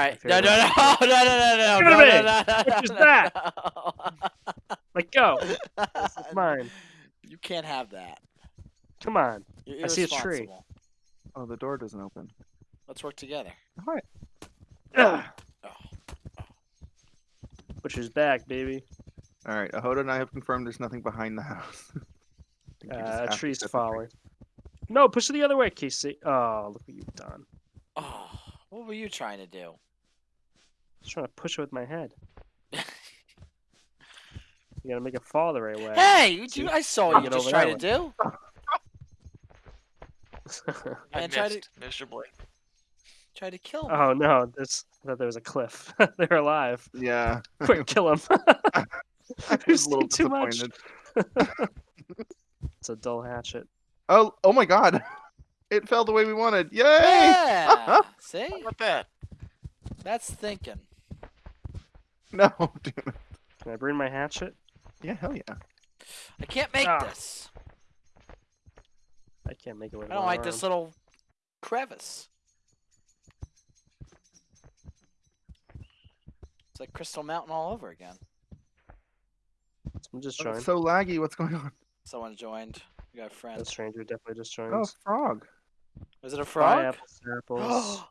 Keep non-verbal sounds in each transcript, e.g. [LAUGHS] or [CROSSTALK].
right. My No, no, favorite. [LAUGHS] no, no, no, no, Give no, it no, to me. no, no, Which is no, that? no. Like, go. This is [LAUGHS] mine. You can't have that. Come on. You're I see a tree. irresponsible. Oh, the door doesn't open. Let's work together. All right. Ugh. Oh. Butcher's back, baby. All right. Ahoda and I have confirmed there's nothing behind the house. [LAUGHS] I think we just Uh, have to tree's set the tree. falling. No, push it the other way, Casey. Oh, look what you've done. Oh, what were you trying to do? Just trying to push it with my head. You gotta make it fall the right way. Hey, you, See? I saw I'll what you get just over tried that to do. I [LAUGHS] Man, try to missed miserably. try to kill me. oh no, this I thought there was a cliff. [LAUGHS] They're alive. Yeah. Quick, kill them. I You're was a little too much. [LAUGHS] It's a dull hatchet. Oh, oh my God! It fell the way we wanted. Yay! Yeah. See, How about that? that's thinking. [LAUGHS] No, damn it. Can I bring my hatchet? Yeah, hell yeah. I can't make Ah. this. I can't make it with I don't one like this little crevice. It's like Crystal Mountain all over again. I'm just Oh, joined. so laggy. What's going on? Someone joined. We got a That friend. stranger definitely just joined. Oh, frog. Was it a Bye, frog? apples, apples.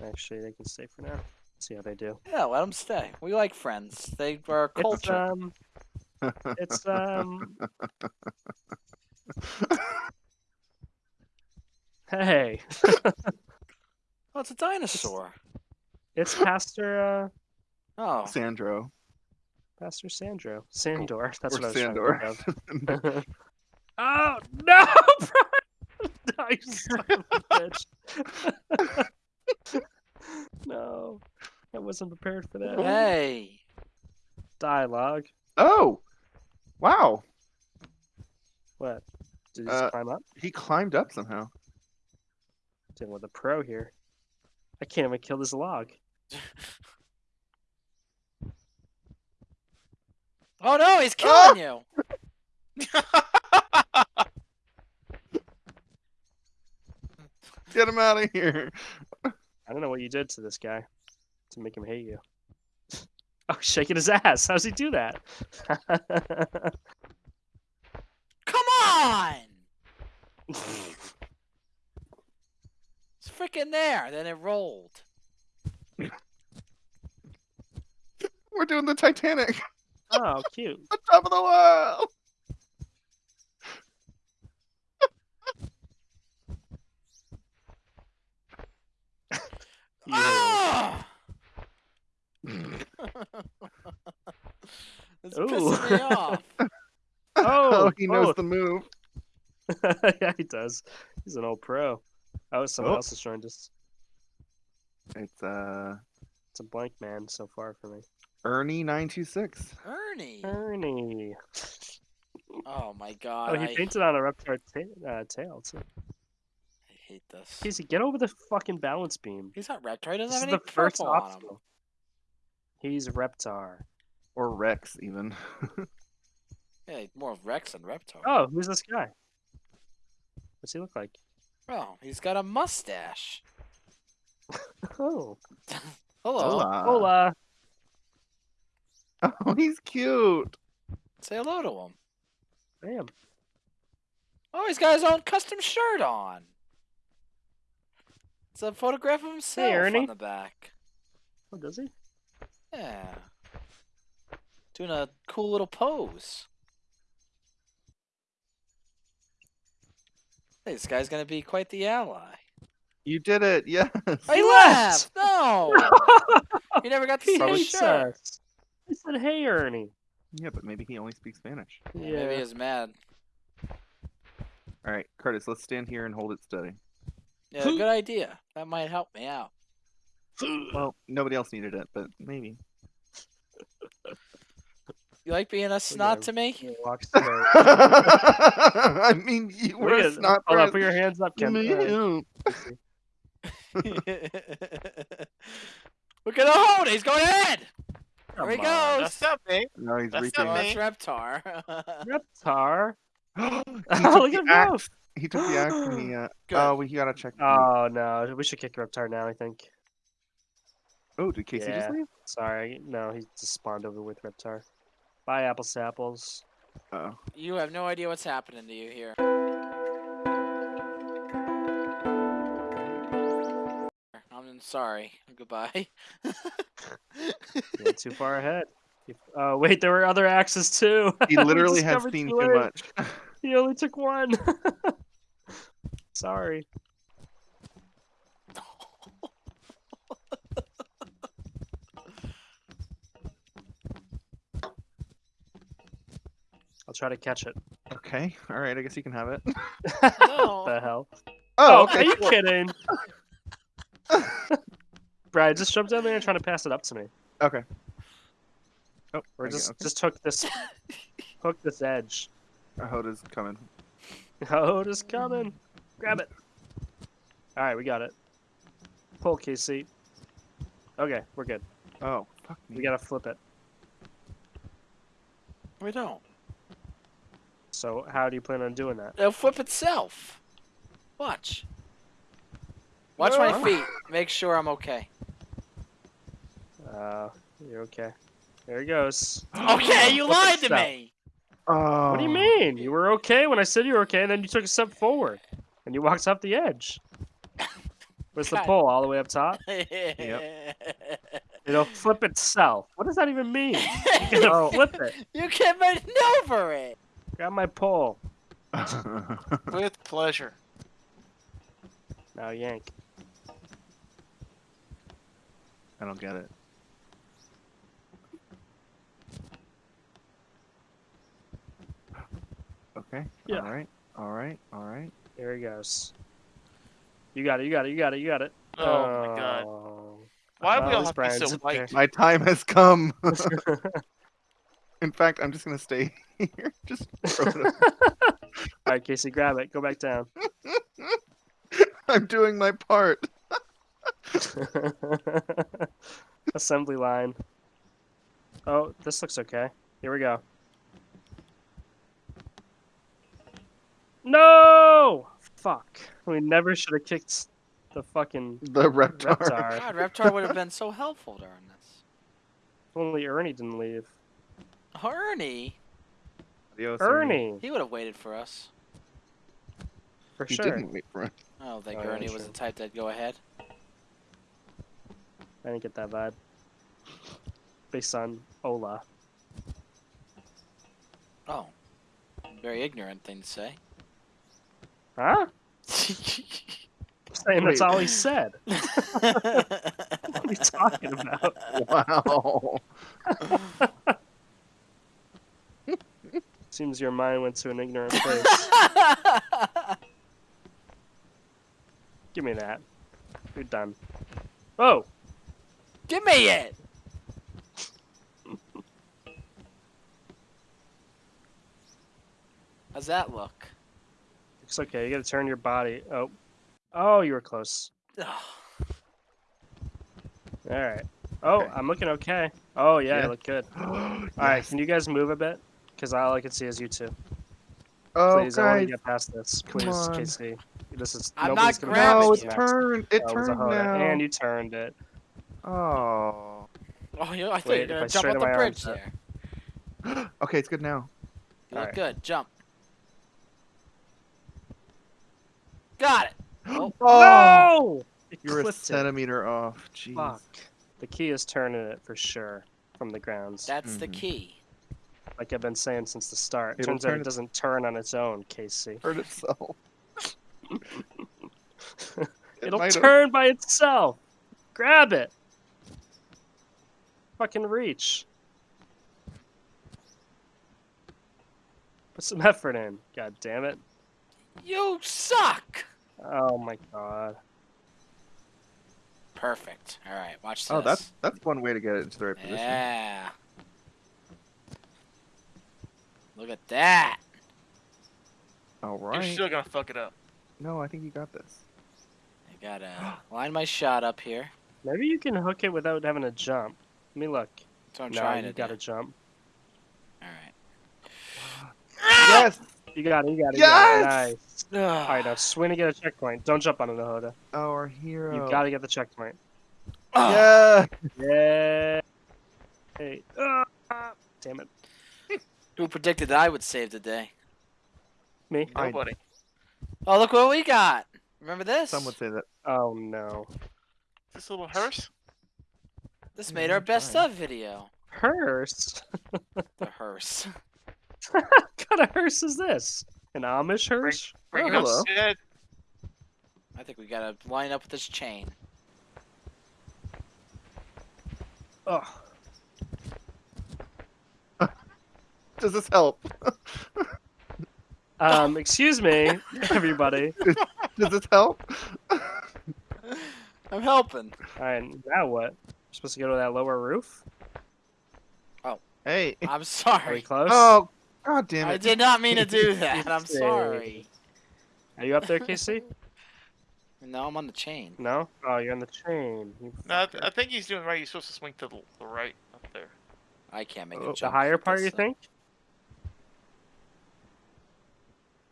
[GASPS] Actually, they can stay for now. See how they do. yeah, let them stay. We like friends. They are It's culture. um, [LAUGHS] it's um. hey, [LAUGHS] oh, it's a dinosaur. it's Pastor uh, Oh, Sandro. Pastor Sandro Sandor. That's or what I was Sandor. trying to think of. [LAUGHS] oh no! Brian! no, you son of a bitch. No, I wasn't prepared for that. hey. Dialogue. Oh, wow. What? Did he just Uh, climb up? He climbed up somehow. Dealing with a pro here. I can't even kill this log. [LAUGHS] Oh no, he's killing you. [LAUGHS] Get him out of here. I don't know what you did to this guy to make him hate you. [LAUGHS] Oh, shaking his ass. How's he do that? [LAUGHS] Come on. [LAUGHS] It's freaking there. Then it rolled. We're doing the Titanic. oh, cute. the top of the world. You- Ah! it's Ooh. Pissing me off. [LAUGHS] Oh, he knows both. the move. [LAUGHS] yeah, he does. He's an old pro. Oh, someone Oh. else is trying to. s- It's uh It's a blank man so far for me. Ernie nine two six. Ernie. Ernie. Oh my god. Oh, he I, painted on a reptile ta- uh, tail too. I hate this. Casey, get over the fucking balance beam. He's not Reptar. He doesn't This is have the any first purple on him. obstacle. He's Reptar. Or Rex even. [LAUGHS] Yeah, more of Rex than Reptar. Oh, who's this guy? What's he look like? Oh, he's got a mustache. [LAUGHS] Oh, [LAUGHS] Hello. Hola. hola. Oh, he's cute. Say hello to him. Damn. Oh, he's got his own custom shirt on. It's a photograph of himself Ernie. on the back. Oh, does he? Yeah. Doing a cool little pose. Hey, this guy's gonna be quite the ally. You did it. Yes. Oh, he left! left! No! [LAUGHS] he never got to he see his hates shirt. us. He said, "Hey, Ernie." Yeah, but maybe he only speaks Spanish. Yeah, Yeah. Maybe he's mad. All right, Curtis, let's stand here and hold it steady. Yeah, good idea. That might help me out. Well, nobody else needed it, but maybe. You like being a snot him. to me? He walks to the. [LAUGHS] I mean, you Look were at- not. Hold on, put your hands up, Ken. Uh, [LAUGHS] Look at the hold. He's going ahead. There he come on. goes. That's not me. No, he's That's reaching. not [LAUGHS] [GASPS] Oh, me. it's Reptar. Reptar. Oh, look at him axe. He took the axe and he. [GASPS] Uh, Good. oh, we gotta check. the- Oh no, we should kick Reptar now. I think. oh, did Casey just leave? Sorry, no, he just spawned over with Reptar. Bye, apple sapples. Oh. You have no idea what's happening to you here. I'm sorry. Goodbye. [LAUGHS] You went too far ahead. You- Oh wait, there were other axes too. He [LAUGHS] literally has seen too too much. [LAUGHS] He only took one. Sorry. I'll try to catch it. Okay. All right. I guess you can have it. [LAUGHS] No. the hell? Oh, oh are okay. you kidding? [LAUGHS] Brian, just jump down there and try to pass it up to me. Okay. Oh, Or okay, just okay. just hook this hook this edge. Hoda's coming. Oh, it is coming. Grab it. Alright, we got it. Pull Casey. Okay, we're good. Oh, fuck me. We gotta flip it. We don't. So how do you plan on doing that? It'll flip itself. Watch. Watch my feet. Make sure I'm okay. Uh you're okay. There he goes. [GASPS] Okay, you lied to me. Oh. What do you mean? You were okay when I said you were okay, and then you took a step forward. And you walked off the edge. [LAUGHS] Where's the pole? All the way up top? [LAUGHS] It'll flip itself. What does that even mean? You're gonna Oh. flip it. you can maneuver it. Grab my pole. [LAUGHS] With pleasure. Now yank. I don't get it. Okay. Yeah. All right. All right. All right. There he goes. You got it, you got it, you got it, you got it. Oh, my god. Oh. Why do Well, we all at have to be so Brian's white? My time has come. [LAUGHS] [LAUGHS] In fact, I'm just gonna stay [LAUGHS] here. Just throw it up. [LAUGHS] Alright, Casey, grab it. Go back down. [LAUGHS] I'm doing my part. Assembly line. Oh, this looks okay. Here we go. No! Fuck. We never should have kicked the fucking The reptar. Reptar. God, Reptar would have been so helpful during this. Only Ernie didn't leave. Ernie, Adios, Ernie, he would have waited for us. for He sure. didn't wait for oh, oh, it. I don't think Oh, yeah, Ernie was true. the type that'd go ahead. I didn't get that vibe. Based on Ola. Oh, very ignorant thing to say. Huh? Saying that's all he [LAUGHS] said. [LAUGHS] What are you talking about? Wow. [LAUGHS] Seems your mind went to an ignorant [LAUGHS] place. Give me that. You're done. Oh! Give me it. [LAUGHS] How's that look? Looks okay. You gotta turn your body. Oh. Oh, you were close. Alright. Oh, Okay. I'm looking okay. Oh, yeah, Yeah. you look good. [GASPS] Alright, Yes. can you guys move a bit? Because all I can see is you two. Oh, Please, I want to get past this. come Please, on. Casey. This is I'm nobody's not gonna grabbing No, make it's you. next. turned. It Oh, it was turned now. And you turned it. Oh. Oh, you know, I thought Wait, you were gonna jump off the bridge arms there. [GASPS] Okay, it's good now. You look Alright. good. Jump. Got it. Oh, [GASPS] No! You're a clipped it. centimeter off. Jeez. Fuck. The key is turning it for sure from the grounds. that's the Mhm. key. Like I've been saying since the start. It'll Turns out it it- doesn't turn on its own, Casey. [LAUGHS] Hurt itself. It [LAUGHS] It'll might have- turn by itself. Grab it. Fucking reach. Put some effort in. God damn it. You suck. Oh my god. Perfect. All right, watch this. Oh, that's that's one way to get it into the right position. yeah. Look at that. All You're still gonna fuck it up. No, I think you got this. I gotta [GASPS] line my shot up here. Maybe you can hook it without having to jump. Let me look. That's what I'm no, trying you to gotta do. jump. All right. Yes. [GASPS] You got it. You got it. Yes! You got it. Nice. All right, now swing to get a checkpoint. Don't jump on it, Nahoda. Our hero. You got to get the checkpoint. Yeah. Yeah. Hey. Ah, damn it. Who predicted that I would save the day? Me. I- Nobody. Oh, look what we got. Remember this? Some would say that. Oh no. This little hearse? This made our best fine. of video. Hearse. The hearse. [LAUGHS] [LAUGHS] what kind of hearse is this? An Amish hearse? Bring Oh, it hello. upstairs. I think we gotta line up with this chain. Oh. Does this help? [LAUGHS] Um, excuse me, everybody. Does this help? [LAUGHS] I'm helping. All right, now what? We're supposed to go to that lower roof? Oh, hey. I'm [LAUGHS] Are we sorry. close? Oh, god damn it. I did not mean to do that. I'm Say. sorry. Are you up there, Casey? No, I'm on the chain. No? Oh, you're on the chain. You No, I, th- I think he's doing right. He's supposed to swing to the, the right up there. I can't make Oh, a the jump. the higher part, this you thing. think?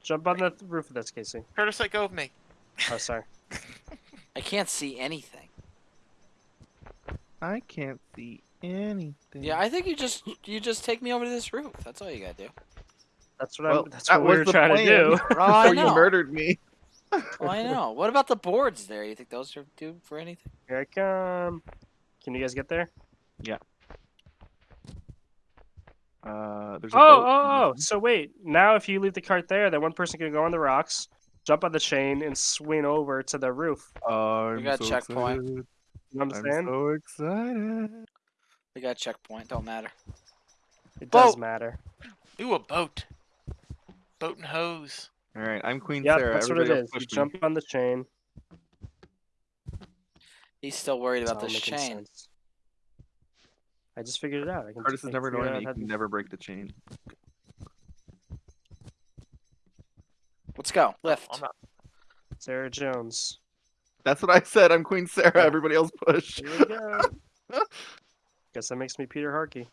Jump on the roof of this, Casey. Curtis, let go of me. Oh, sorry. I can't see anything. I can't see anything. Yeah, I think you just you just take me over to this roof. That's all you gotta do. That's what Well, I'm. That's that what we was were trying plan. to do. [LAUGHS] Oh, I Before you murdered me. [LAUGHS] Oh, I know. What about the boards there? You think those are do for anything? Here I come. Can you guys get there? Yeah. Uh, Uh, there's a Oh, boat. oh, oh. So wait. Now, if you leave the cart there, then one person can go on the rocks, jump on the chain, and swing over to the roof. oh. I'm We got a so checkpoint. excited. You understand? I'm so excited. We got a checkpoint. Don't matter. It does matter. Ooh, a boat. Boat and hose. All right, I'm Queen Yep, Sarah. that's what it Everybody else is. You me. jump on the chain. He's still worried about all this chain. sense. I just figured it out. I can Curtis I is never figured knowing that you can to- never break the chain. Let's go. Oh, Lift. I'm not. Sarah Jones. That's what I said. I'm Queen Sarah. Yeah. Everybody else push. Here we go. [LAUGHS] Guess that makes me Peter Harkey.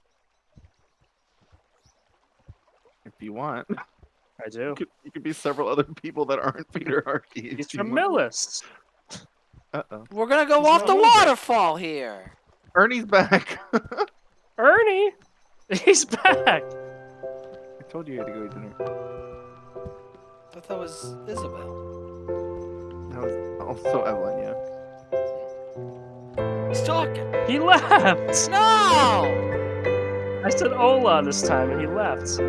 If you want, I do. you could, you could be several other people that aren't Peter Harkey. He's from. Millis. Uh-oh. We're gonna go He's off the moving. waterfall here. Ernie's back. [LAUGHS] Ernie! He's back! I told you you had to go eat dinner. I thought that was Isabel. That was also Evelyn, yeah. He's talking. He left! No! I said hola this time and he left.